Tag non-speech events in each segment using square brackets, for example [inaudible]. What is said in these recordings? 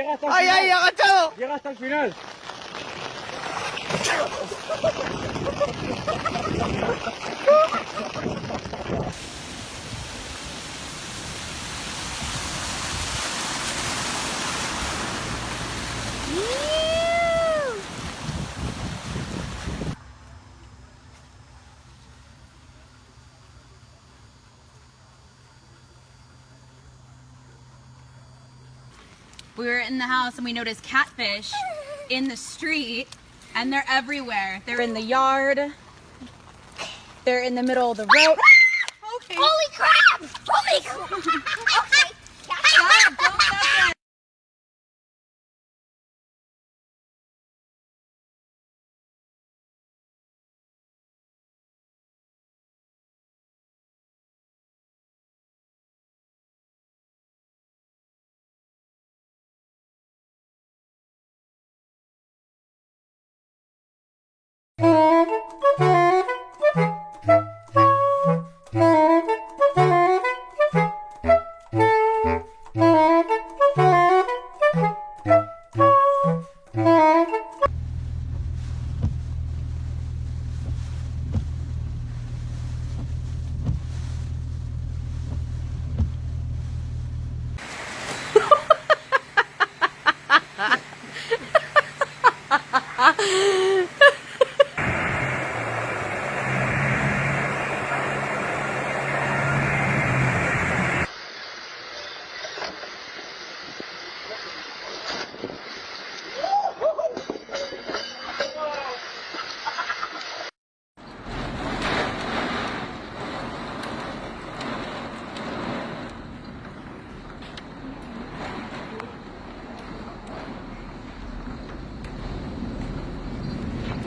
llega hasta el ¡Ay, final. ay, agachado! Llega hasta el final. We were in the house and we noticed catfish in the street and they're everywhere. They're in the yard. They're in the middle of the road.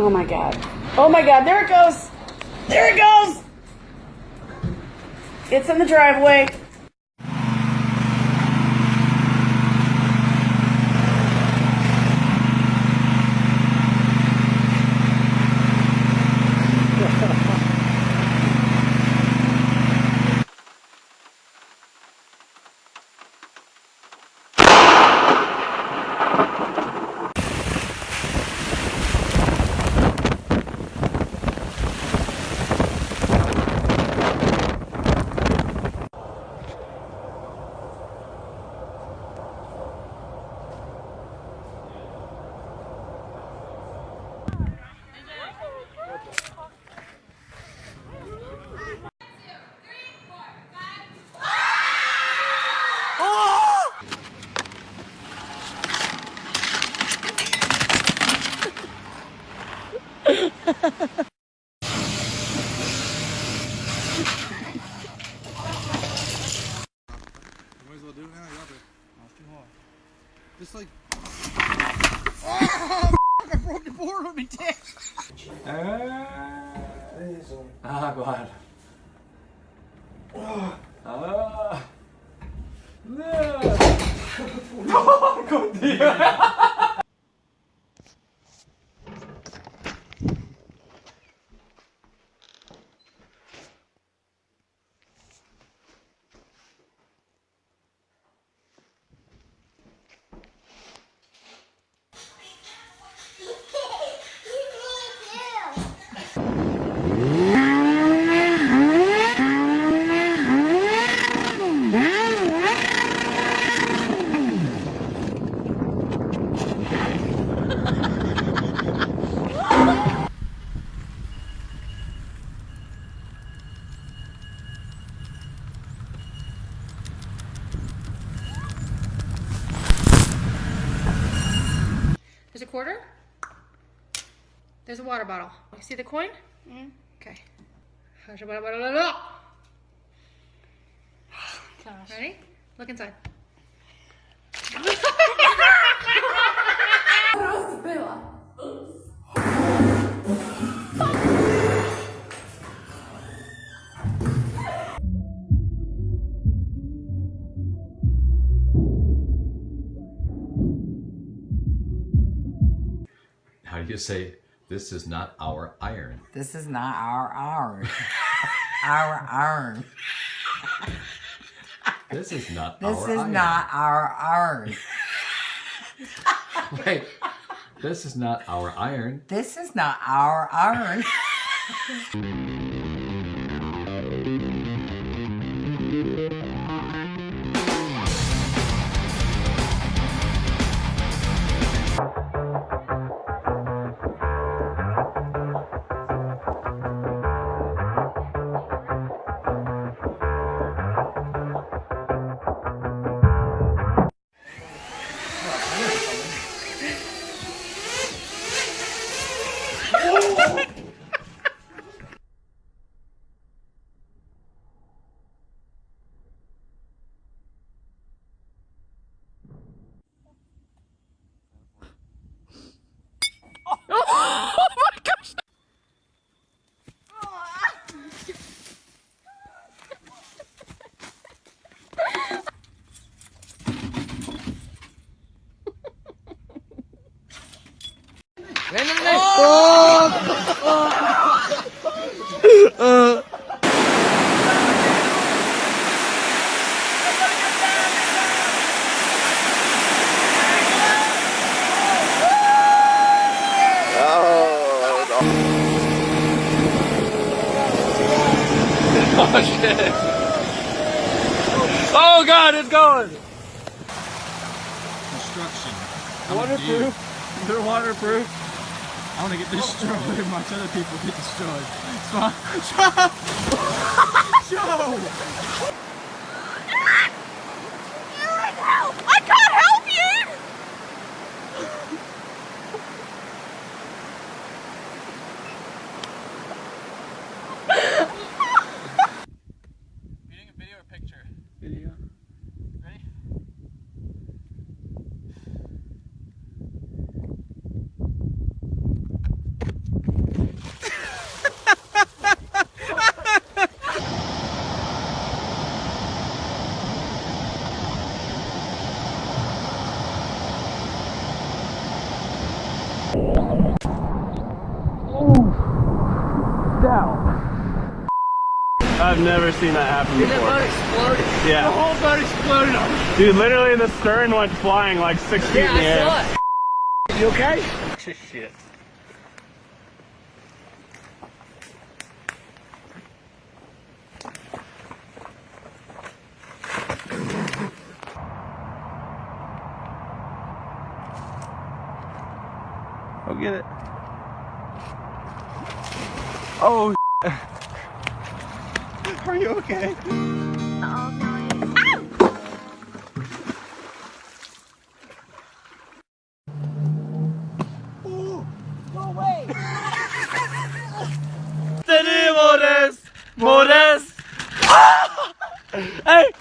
Oh my god. Oh my god, there it goes! There it goes! It's in the driveway. Well do it now. You got it. That's too hard. Just like. Oh, [laughs] I broke the board with [laughs] me dick. Ah, guarda. Ah. Porco Dio! There's a quarter. There's a water bottle. You see the coin? Mm-hmm. Okay. Ready? Look inside. [laughs] [laughs] [laughs] How you say, this is not our iron? This is not our iron. our iron. This is not This our is iron. not our iron. [laughs] Wait, this is not our iron. This is not our iron. [laughs] [laughs] God, it's going! Construction. Waterproof. They're waterproof. I want to get destroyed and watch other people get destroyed. Joe! [laughs] Joe! I can't help you! You doing a video or picture? Video. Ready? I've never seen that happen before. The boat exploded. Yeah. The whole boat exploded. Dude, literally the stern went flying like six feet in the air. Saw it. You okay? Shit. Go get it. Oh, are you okay? Tenemos Mores. Ah. Hey.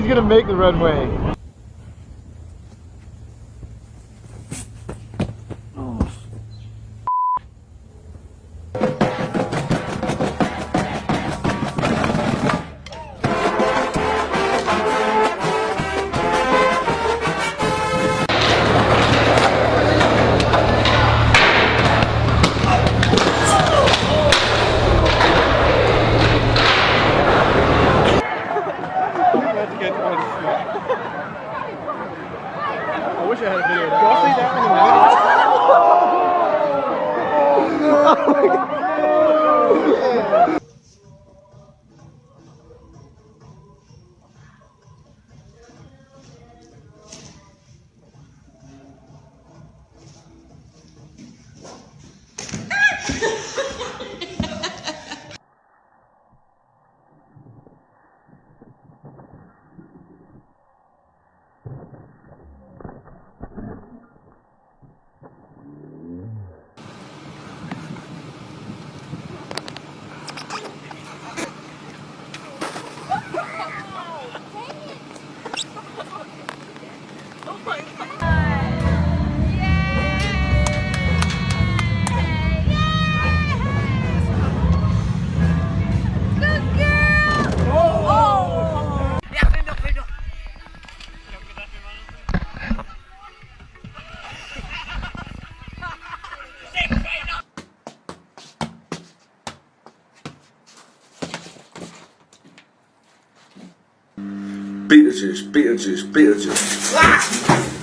He's gonna make the runway. Beetlejuice, Beetlejuice, Beetlejuice. Ah!